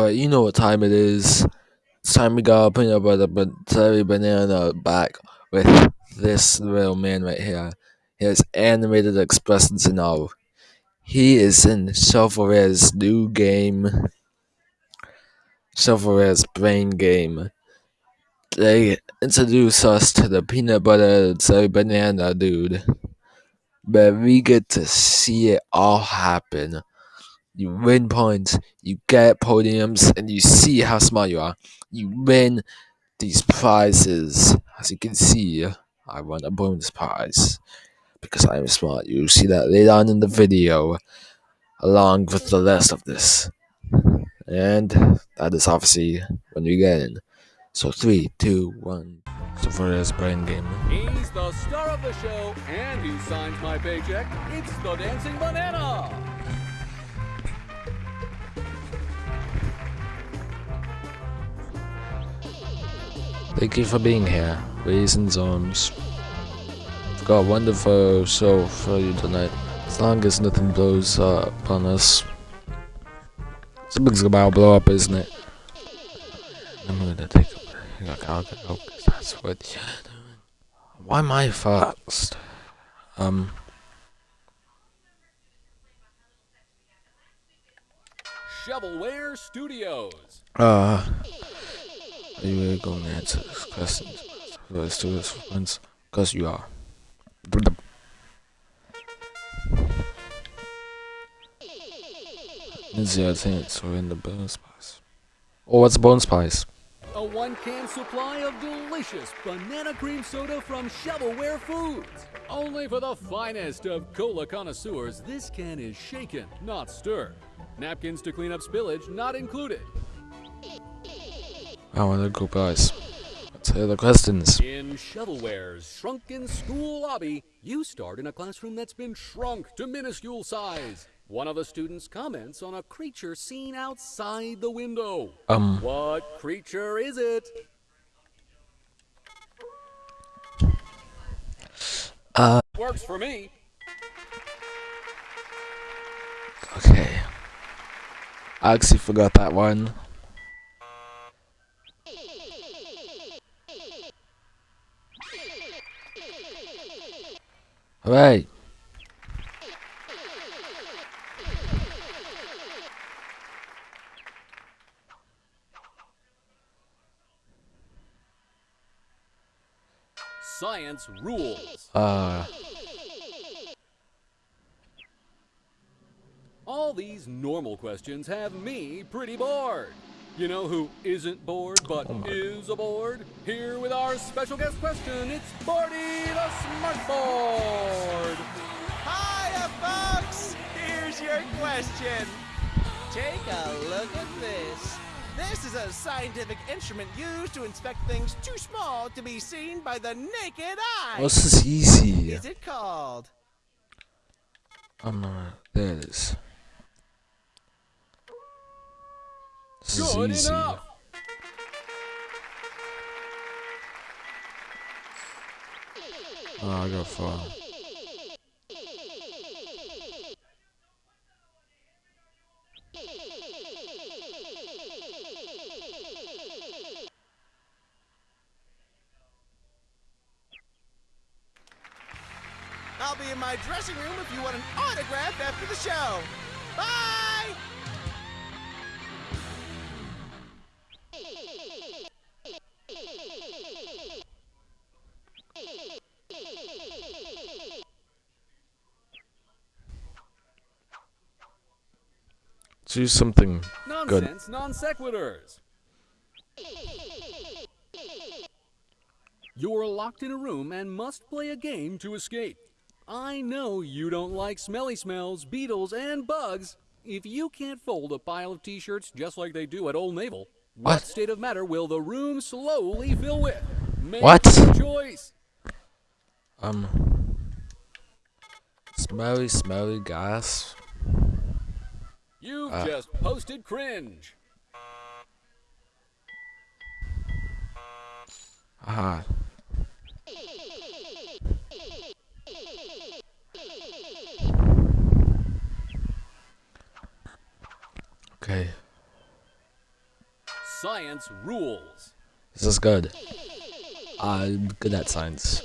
Alright, you know what time it is. It's time we got a peanut butter but banana back with this little man right here. He has animated expressions and all. He is in Shovelware's new game. Shovelware's brain game. They introduce us to the peanut butter jelly banana dude. But we get to see it all happen you win points, you get podiums, and you see how smart you are. You win these prizes. As you can see, I won a bonus prize because I am smart. You'll see that later on in the video, along with the rest of this. And that is obviously when we get in. So three, two, one. So for this brain game. He's the star of the show, and he signs my paycheck. It's the Dancing Banana. Thank you for being here, ladies and zones. I've got a wonderful show for you tonight. As long as nothing blows up on us. Something's about to blow up, isn't it? I'm gonna take a look. I'll go, that's what Why am I first? Um. Shovelware Studios. Uh. You really going to answer this question? Let's do this once. Because you are. Zero chance we're in the bone spice. Oh, what's bone spice? A one-can supply of delicious banana cream soda from Shovelware Foods. Only for the finest of cola connoisseurs, this can is shaken, not stirred. Napkins to clean up spillage not included. I want to go guys. Let's hear the questions. In Shovelware's shrunken school lobby, you start in a classroom that's been shrunk to minuscule size. One of the students comments on a creature seen outside the window. Um. What creature is it? Uh. Works for me. Okay. I actually forgot that one. Hooray! Science rules. Uh. All these normal questions have me pretty bored. You know who isn't bored but Oh my. is aboard? Here with our special guest question, it's Barty the Smartboard. Hiya, folks! Here's your question. Take a look at this. This is a scientific instrument used to inspect things too small to be seen by the naked eye. Oh, this is easy. is it called? Um, uh, there it is. This is Good easy. enough. Oh, I got far. I'll be in my dressing room if you want an autograph after the show. Bye! Do something good. Non sequiturs. You're locked in a room and must play a game to escape. I know you don't like smelly smells, beetles, and bugs. If you can't fold a pile of t shirts just like they do at Old Naval, what, What? state of matter will the room slowly fill with? Make What? choice. Um. Smelly, smelly gas. You've Ah. just posted cringe. Aha. Okay. science rules. This is good. I'm good at science.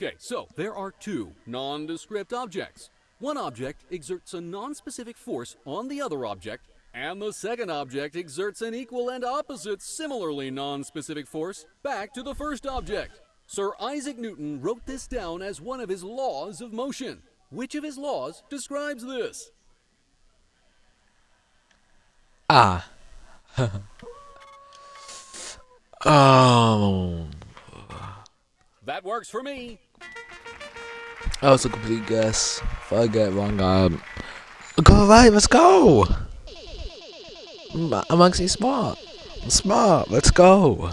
Okay, so there are two nondescript objects. One object exerts a non-specific force on the other object, and the second object exerts an equal and opposite similarly non-specific force back to the first object. Sir Isaac Newton wrote this down as one of his laws of motion. Which of his laws describes this? Ah. oh. That works for me. That was a complete guess. If I get it wrong, um, go right. Let's go. I'm, I'm actually smart. I'm smart. Let's go.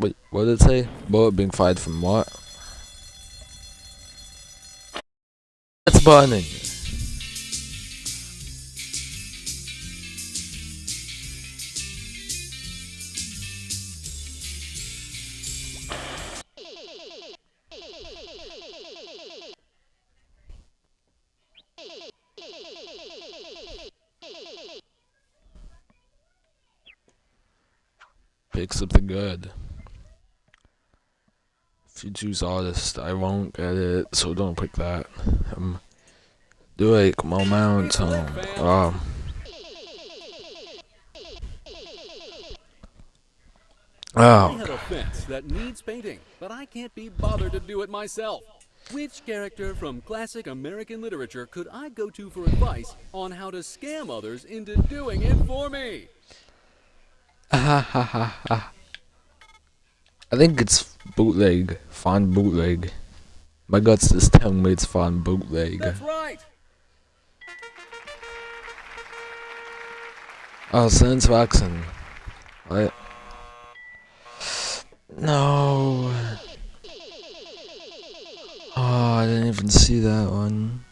Wait, what did it say? Bullet being fired from what? It's burning. Pick something good. If you choose artist, I won't get it, so don't pick that. Um, do like momentum. Um, I oh, have a fence that needs painting, but I can't be bothered to do it myself. Which character from classic American literature could I go to for advice on how to scam others into doing it for me? I think it's bootleg. Fine bootleg. My guts just telling me it's fine bootleg. That's right. Oh, Sans Vaxen. What? No. Oh, I didn't even see that one.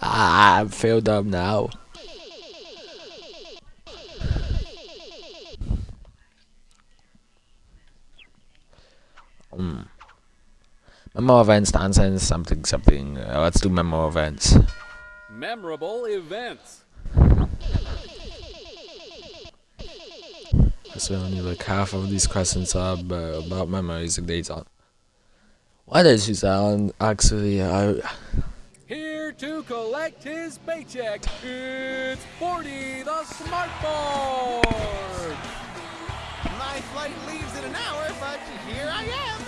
Ah, I'm failed up now. Hmm. Memo events, nonsense, something, something. Uh, let's do memo events. Memorable events. So only like half of these questions are uh, about memories and data. Why did you sound actually? I Here to collect his paycheck, it's 40 the smartboard. My flight leaves in an hour, but here I am.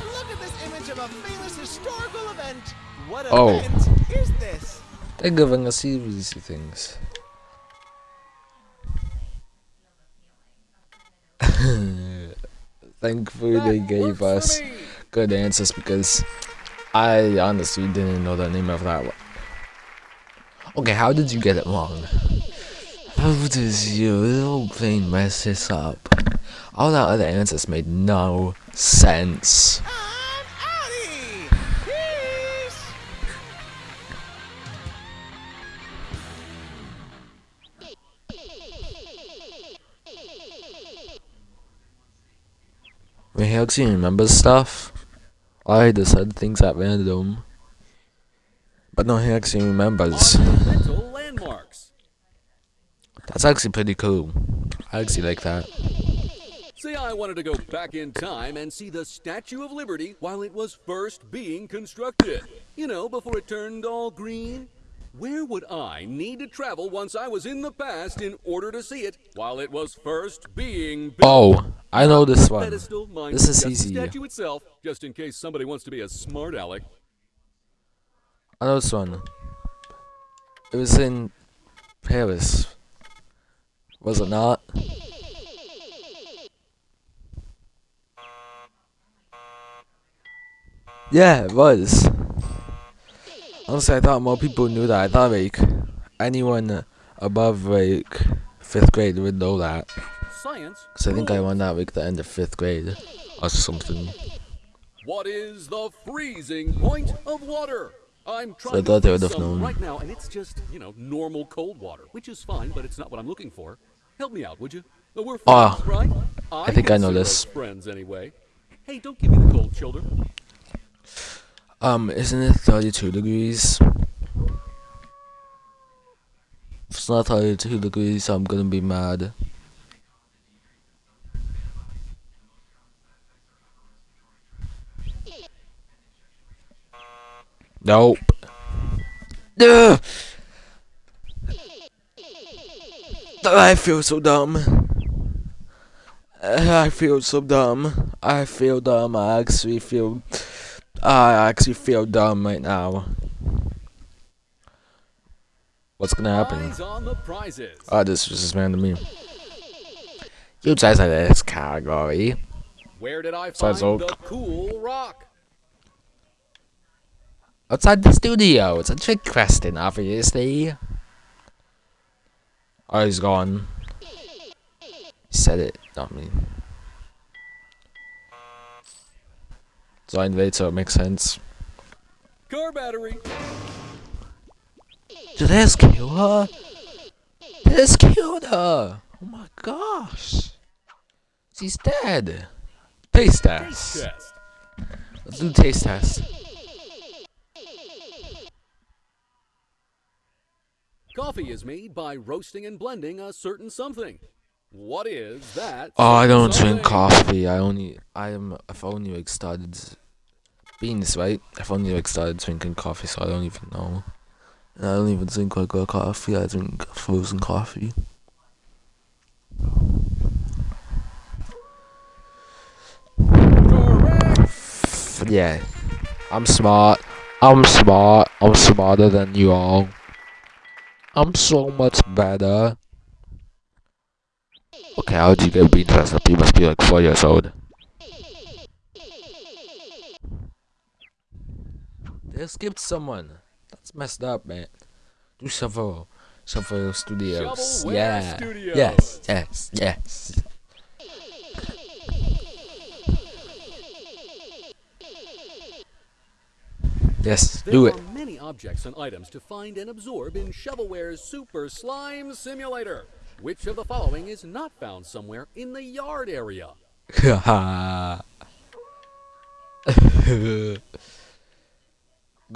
Look at this image of a famous historical event. What Oh. event is this? they're giving us easy things. Thankfully, they gave us good answers because I honestly didn't know the name of that one. Okay, how did you get it wrong? How does your little brain mess this up? All that other answers made no sense. I'm outie. Peace. When he actually remembers stuff, I just said things at random. But no, he actually remembers. That's actually pretty cool. I actually like that. I wanted to go back in time and see the Statue of Liberty while it was first being constructed. You know, before it turned all green. Where would I need to travel once I was in the past in order to see it while it was first being built? Oh, I know this one. Pedestal, mind This is just the easy. statue itself, just in case somebody wants to be a smart aleck. I know this one. It was in Paris. Was it not? Yeah, it was. Honestly, I thought more people knew that. I thought like anyone above like fifth grade would know that. Science. Cause I think I won that like the end of fifth grade or something. What is the freezing point of water? I'm trying I thought they would have known. right now, and it's just you know normal cold water, which is fine, but it's not what I'm looking for. Help me out, would you? We're friends, Ah, right? I think I know this. Friends, anyway. Hey, don't give me the cold shoulder. Um, isn't it 32 degrees? If It's not 32 degrees, I'm gonna be mad. Nope. Ugh. I feel so dumb. I feel so dumb. I feel dumb. I actually feel. Ah, I actually feel dumb right now. What's gonna happen? Oh, this was just random me. You guys are this category. Where did I Besides find oak. the cool rock? Outside the studio. It's a trick question, obviously. Oh, he's gone. He said it, not me. So I invade, so it makes sense. Car battery. Did this kill her? This killed her! Oh my gosh! She's dead! Taste test! Chest. Let's do taste test. Coffee is made by roasting and blending a certain something. What is that? Oh, I don't drink coffee. I only, I am, I've only like started beans, right? I've only like started drinking coffee, so I don't even know. And I don't even drink regular coffee. I drink frozen coffee. Yeah, I'm smart. I'm smart. I'm smarter than you all. I'm so much better. Okay, how did you get bean dressed up? You must be like four years old. They skipped someone. That's messed up, man. Do Shovel. Shovel Studios. Shovelware yeah. Studios. Yes, yes, yes. Yes, There do are many objects and items to find and absorb in Shovelware's Super Slime Simulator. Which of the following is not found somewhere in the yard area? Gonna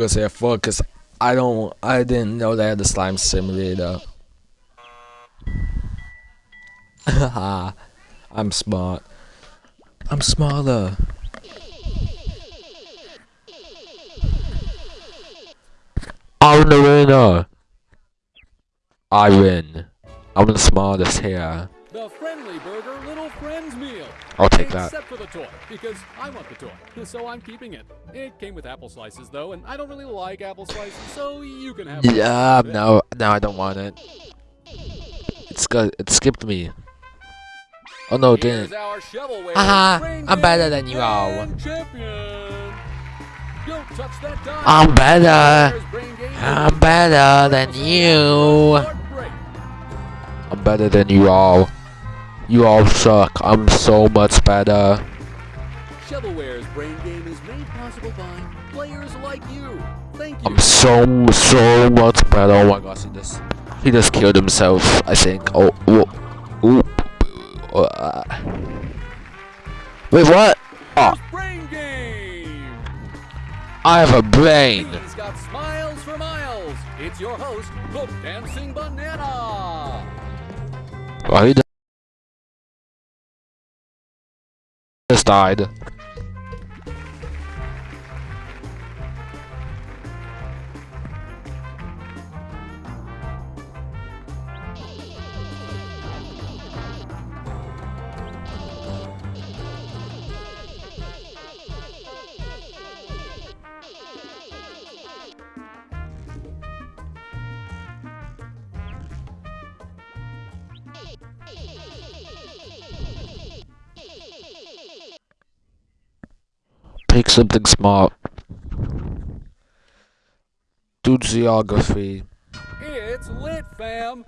say fuck cause I don't I didn't know they had the slime simulator. I'm smart. I'm smaller. I'm the winner. I win. I'm the smartest here. The Friendly Burger Little Friends meal. I'll take that. Except for the toy, because I want the toy, so I'm keeping it. It came with apple slices though, and I don't really like apple slices, so you can have it. Yeah, no, no, I don't want it. It's got, it skipped me. Oh no, it didn't. Haha, I'm better than you all. Don't touch that. I'm better. Shovelware's Brain Game I'm better than you. I'm better than you all. You all suck. I'm so much better. Shovelware's Brain Game is made possible by players like you. Thank you. I'm so, so much better. Oh my gosh, he just, he just killed himself, I think. Oh, ooh. Uh, wait, what? Oh, Brain Game. I have a brain. He's got smiles for miles. It's your host, the Dancing. He just died. Something smart. Do geography. It's lit, fam.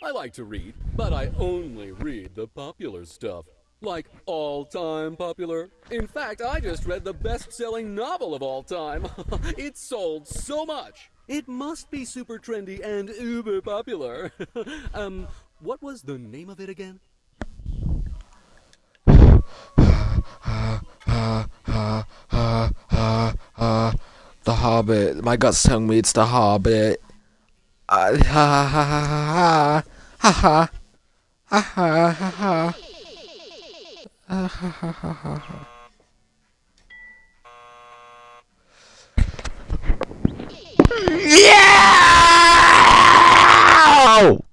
I like to read, but I only read the popular stuff. Like all time popular. In fact, I just read the best selling novel of all time. it sold so much. It must be super trendy and uber popular. um, what was the name of it again? The Hobbit. My gut's telling me it's the Hobbit. Uh, ha, ha, ha, ha, ha, ha, ha, ha, ha. Ah, ha, ha, ha, ha, ha. Yeah!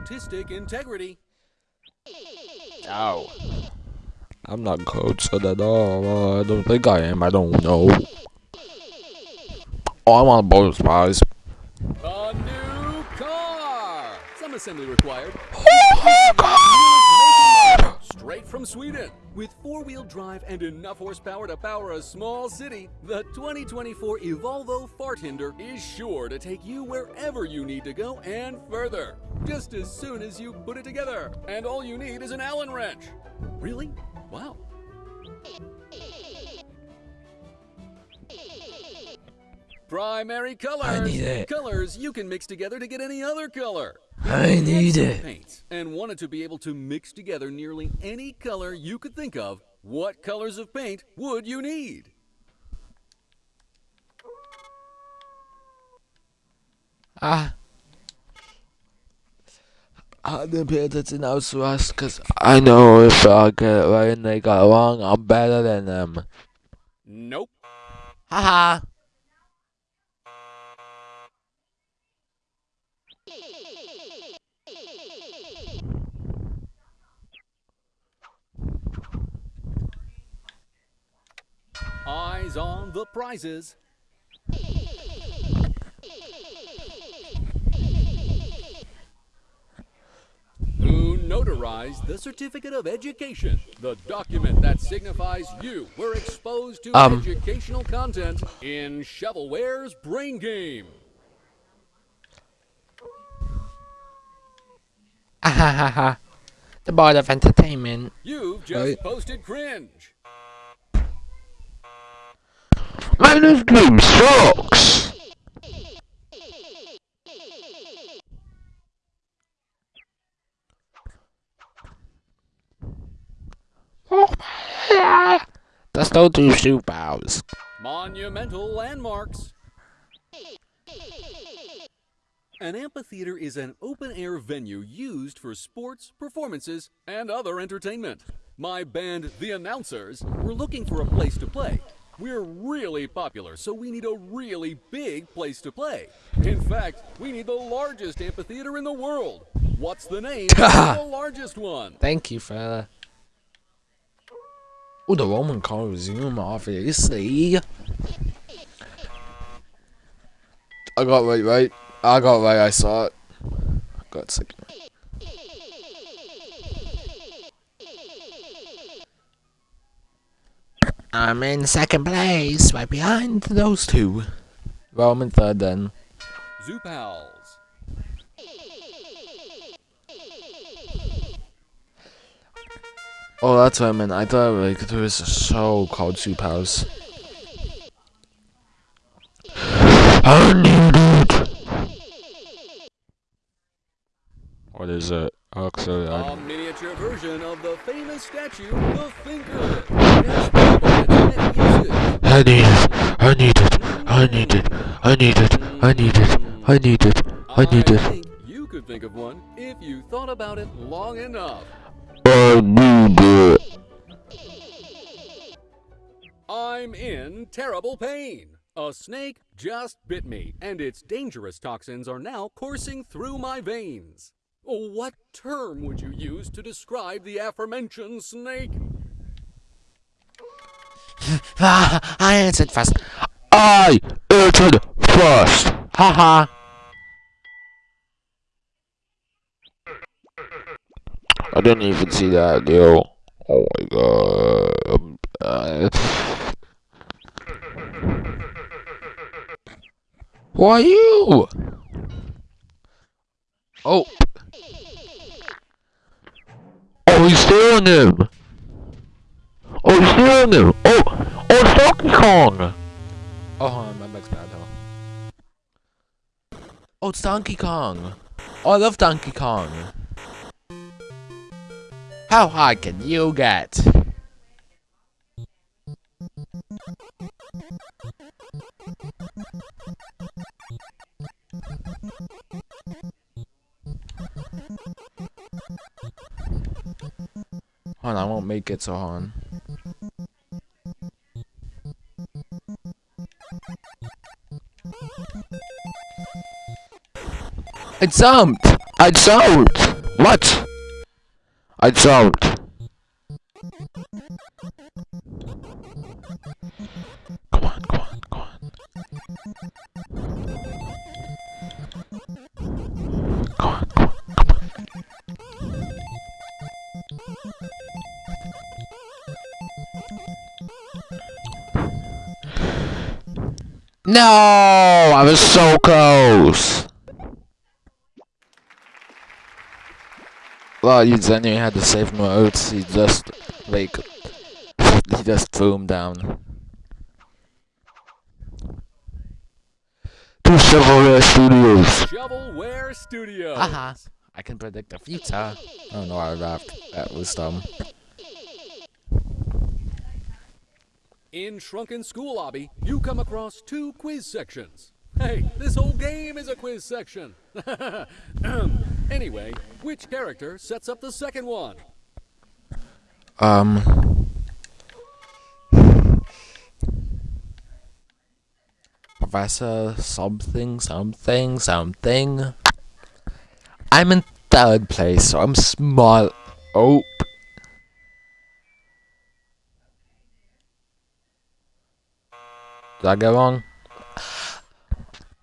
Artistic integrity. Ow. I'm not coached at all. I don't think I am. I don't know. Oh, I want bonus prize. A new car. Some assembly required. Straight from Sweden. With four-wheel drive and enough horsepower to power a small city, the 2024 Evolvo Farthinder is sure to take you wherever you need to go and further. Just as soon as you put it together. And all you need is an Allen wrench. Really? Wow. Primary colors. I need it. Colors you can mix together to get any other color. I need it. Paints and wanted to be able to mix together nearly any color you could think of. What colors of paint would you need? Ah. I didn't pay attention now to us because I know if I get it right and they got it wrong, I'm better than them. Nope. Haha. Eyes on the prizes. Who notarized the certificate of education, the document that signifies you were exposed to Um. educational content in Shovelware's Brain Game. Ahahaha. The board of entertainment. You've just Right. posted cringe. Man, this game sucks. That's no two shoe bows. Monumental landmarks. An amphitheater is an open air venue used for sports, performances, and other entertainment. My band, The Announcers, were looking for a place to play. We're really popular, so we need a really big place to play. In fact, we need the largest amphitheater in the world. What's the name of the largest one? Thank you, fella. Oh, the Roman Colosseum, obviously. I got right, right. I got right. I saw it. Got second. I'm in second place, right behind those two. Well, I'm in third then. Zoo Pals. Oh, that's what I meant. I thought like there was a show called Soup House. I need it. What is it? Oh, Actually, I A miniature version of the famous statue, the Thinker. I need it. I need it. I need it. I need it. I need it. I need it. I need it. think you could think of one if you thought about it long enough. I need it. I'm in terrible pain. A snake just bit me, and its dangerous toxins are now coursing through my veins. What term would you use to describe the aforementioned snake? Ah, I answered first. I answered first. Haha. I didn't even see that, yo. Oh my god. Uh, Who are you? Oh. Oh, he's stealing him. Kong! Oh, oh, Donkey Kong! Oh, hold on, my mic's bad. Oh, it's Donkey Kong! Oh, I love Donkey Kong! How high can you get? Hold on, I won't make it so on. I jumped! I jumped! What? I jumped. Come on, come on, come on. Come on. No! I was so close! Well, you genuinely had the save modes, he just, like, he just threw him down. To Shovelware Studios! Shovelware Studios. Haha, I can predict the future. Oh no, I laughed. That was dumb. In Shrunken School Lobby, you come across two quiz sections. Hey, this whole game is a quiz section. anyway, which character sets up the second one? Um. Professor something, something, something. I'm in third place, so I'm small. Oh. Did I go wrong?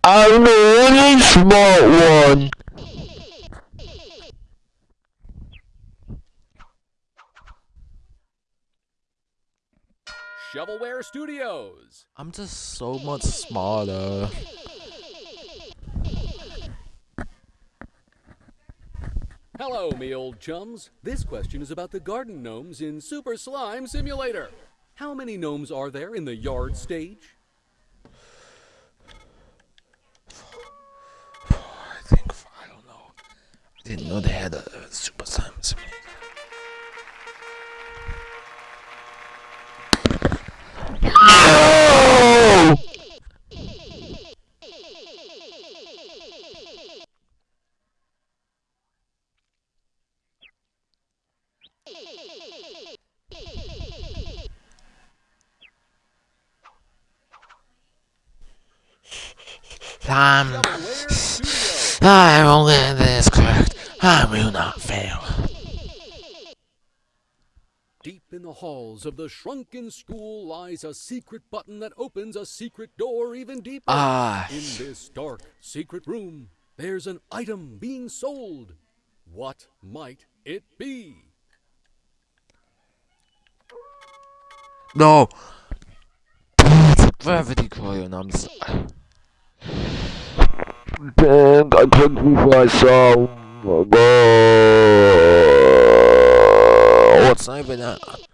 I'm the only smart one. Shovelware Studios. I'm just so much smarter. Hello, me old chums. This question is about the garden gnomes in Super Slime Simulator. How many gnomes are there in the yard stage? I think I don't know. I didn't know they had a the halls of the shrunken school lies a secret button that opens a secret door even deeper. Ah. In this dark, secret room, there's an item being sold. What might it be? No. Gravity coil, I'm s Dang, I couldn't before I saw. It's not even that.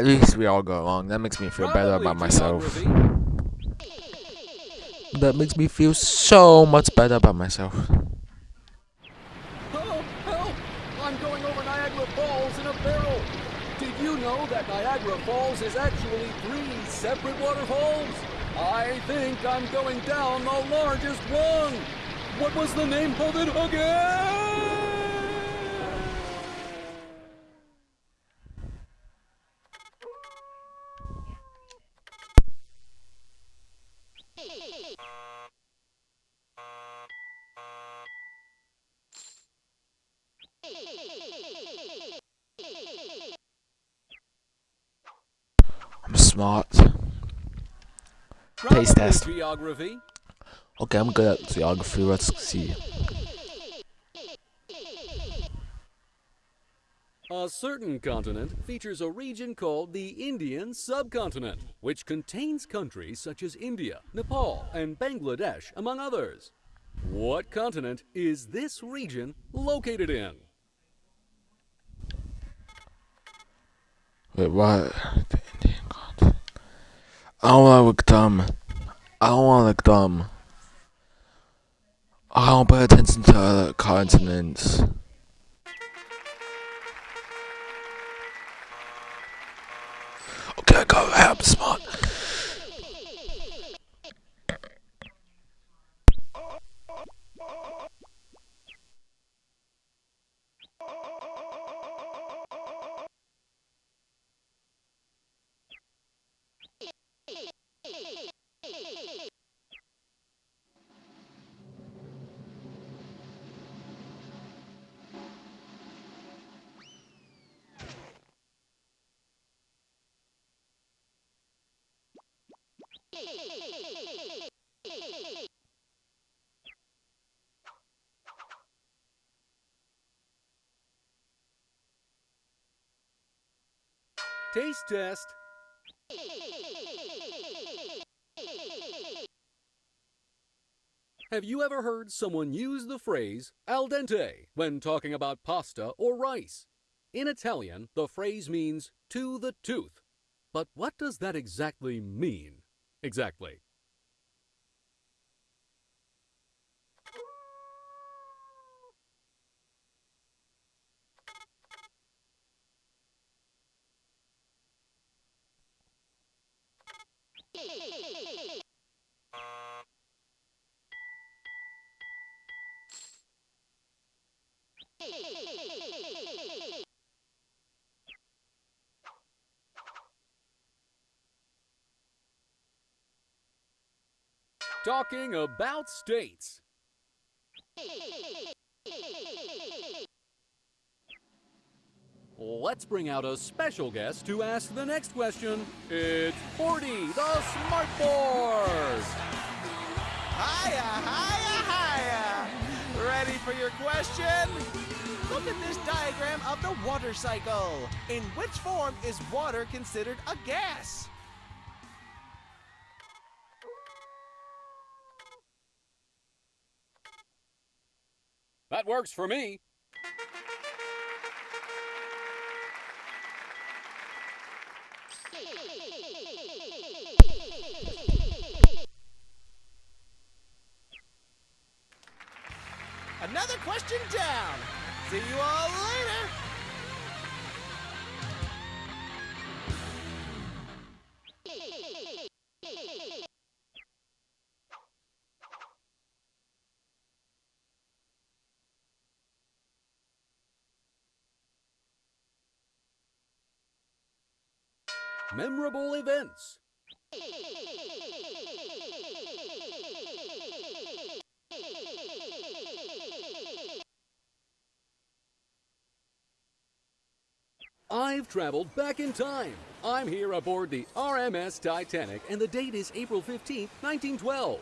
At least we all go along. That makes me feel better about myself. That makes me feel so much better about myself. Oh, help! I'm going over Niagara Falls in a barrel. Did you know that Niagara Falls is actually three separate waterfalls? I think I'm going down the largest one. What was the name of it again? I'm smart. Probably test. Geography. Okay, I'm good at geography. Let's see. A certain continent features a region called the Indian subcontinent, which contains countries such as India, Nepal, and Bangladesh, among others. What continent is this region located in? Wait, what? I don't wanna look dumb. I don't wanna look dumb. I don't pay attention to other continents. Okay, go help smart. Taste test. Have you ever heard someone use the phrase al dente when talking about pasta or rice? In Italian, the phrase means to the tooth. But what does that exactly mean? Exactly. Talking about states. Let's bring out a special guest to ask the next question. It's 40, the Smart Board. Hiya, hiya, hiya! Ready for your question? Look at this diagram of the water cycle. In which form is water considered a gas? That works for me. Memorable events. I've traveled back in time. I'm here aboard the RMS Titanic, and the date is April 15, 1912.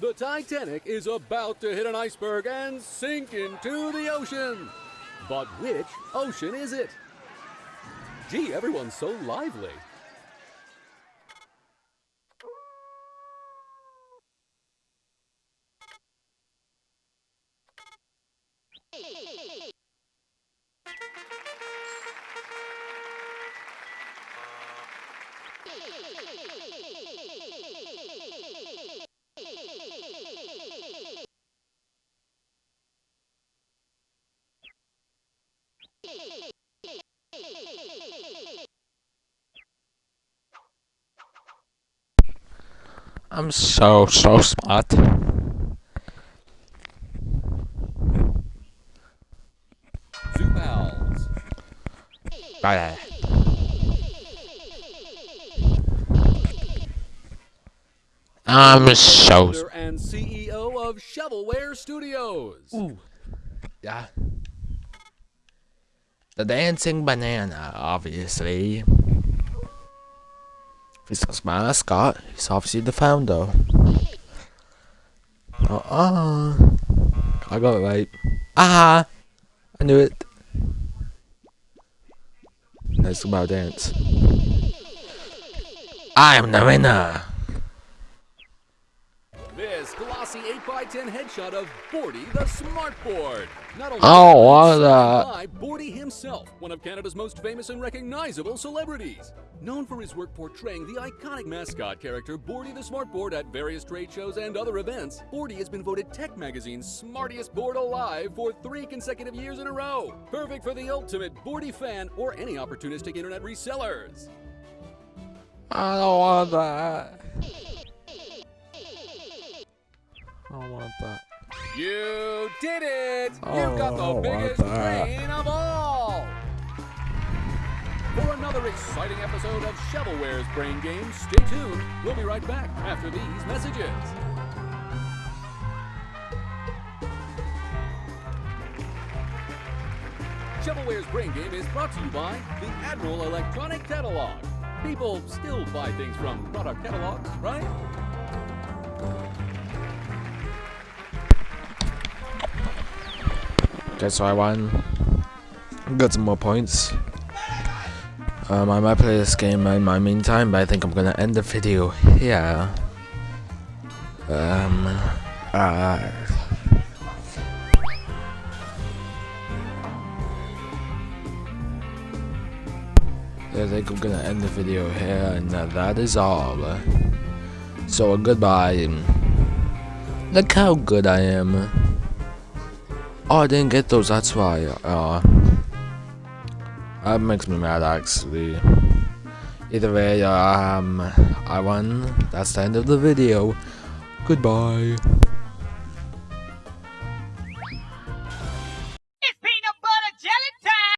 The Titanic is about to hit an iceberg and sink into the ocean. But which ocean is it? Gee, everyone's so lively. I'm so, so smart. Zoo Pals. Bye. I'm so. And CEO of Shovelware Studios. Ooh. Yeah. The dancing banana, obviously. He's a mascot. He's obviously the founder. Uh uh. I got it right. Ah! I knew it. Let's go about dance. I am the winner. Glossy 8x10 headshot of Bordy the Smartboard. Not only Oh, what by Bordy himself, one of Canada's most famous and recognizable celebrities. Known for his work portraying the iconic mascot character Bordy the Smartboard at various trade shows and other events, Bordy has been voted Tech Magazine's smartest board alive for three consecutive years in a row. Perfect for the ultimate Bordy fan or any opportunistic internet resellers. I don't want that. I don't want that. You did it! Oh, You've got the biggest brain of all! For another exciting episode of Shovelware's Brain Games, stay tuned. We'll be right back after these messages. Shovelware's Brain Game is brought to you by the Admiral Electronic Catalog. People still buy things from product catalogs, right? Okay, so I won. Got some more points. Um, I might play this game in my meantime, but I think I'm gonna end the video here. Um, uh, I think I'm gonna end the video here, and uh, that is all. So, goodbye. Look how good I am. Oh, I didn't get those, that's why. Uh, that makes me mad, actually. Either way, um, I won. That's the end of the video. Goodbye.